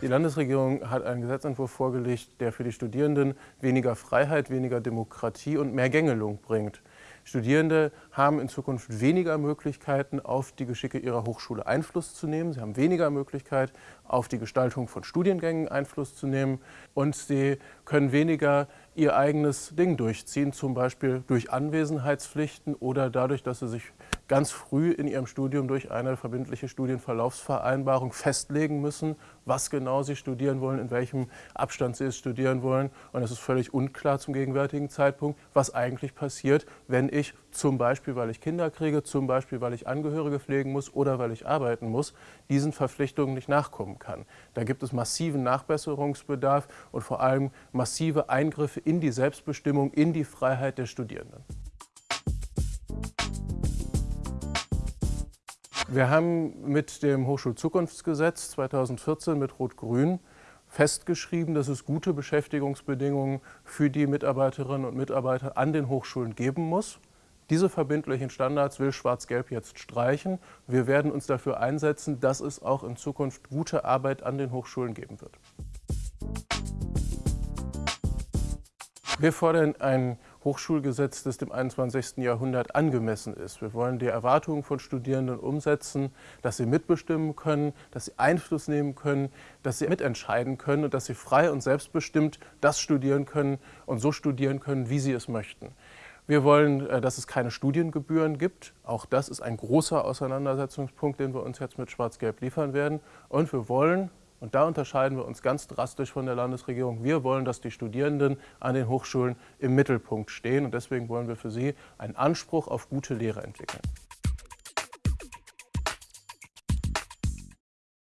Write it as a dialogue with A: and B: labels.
A: Die Landesregierung hat einen Gesetzentwurf vorgelegt, der für die Studierenden weniger Freiheit, weniger Demokratie und mehr Gängelung bringt. Studierende haben in Zukunft weniger Möglichkeiten, auf die Geschicke ihrer Hochschule Einfluss zu nehmen. Sie haben weniger Möglichkeit, auf die Gestaltung von Studiengängen Einfluss zu nehmen. Und sie können weniger ihr eigenes Ding durchziehen, zum Beispiel durch Anwesenheitspflichten oder dadurch, dass sie sich ganz früh in ihrem Studium durch eine verbindliche Studienverlaufsvereinbarung festlegen müssen, was genau sie studieren wollen, in welchem Abstand sie es studieren wollen. Und es ist völlig unklar zum gegenwärtigen Zeitpunkt, was eigentlich passiert, wenn ich zum Beispiel, weil ich Kinder kriege, zum Beispiel, weil ich Angehörige pflegen muss oder weil ich arbeiten muss, diesen Verpflichtungen nicht nachkommen kann. Da gibt es massiven Nachbesserungsbedarf und vor allem massive Eingriffe in die Selbstbestimmung, in die Freiheit der Studierenden. Wir haben mit dem Hochschulzukunftsgesetz 2014 mit Rot-Grün festgeschrieben, dass es gute Beschäftigungsbedingungen für die Mitarbeiterinnen und Mitarbeiter an den Hochschulen geben muss. Diese verbindlichen Standards will Schwarz-Gelb jetzt streichen. Wir werden uns dafür einsetzen, dass es auch in Zukunft gute Arbeit an den Hochschulen geben wird. Wir fordern ein Hochschulgesetz, das dem 21. Jahrhundert angemessen ist. Wir wollen die Erwartungen von Studierenden umsetzen, dass sie mitbestimmen können, dass sie Einfluss nehmen können, dass sie mitentscheiden können und dass sie frei und selbstbestimmt das studieren können und so studieren können, wie sie es möchten. Wir wollen, äh, dass es keine Studiengebühren gibt. Auch das ist ein großer Auseinandersetzungspunkt, den wir uns jetzt mit Schwarz-Gelb liefern werden. Und wir wollen, und da unterscheiden wir uns ganz drastisch von der Landesregierung. Wir wollen, dass die Studierenden an den Hochschulen im Mittelpunkt stehen. Und deswegen wollen wir für sie einen Anspruch auf gute Lehre entwickeln.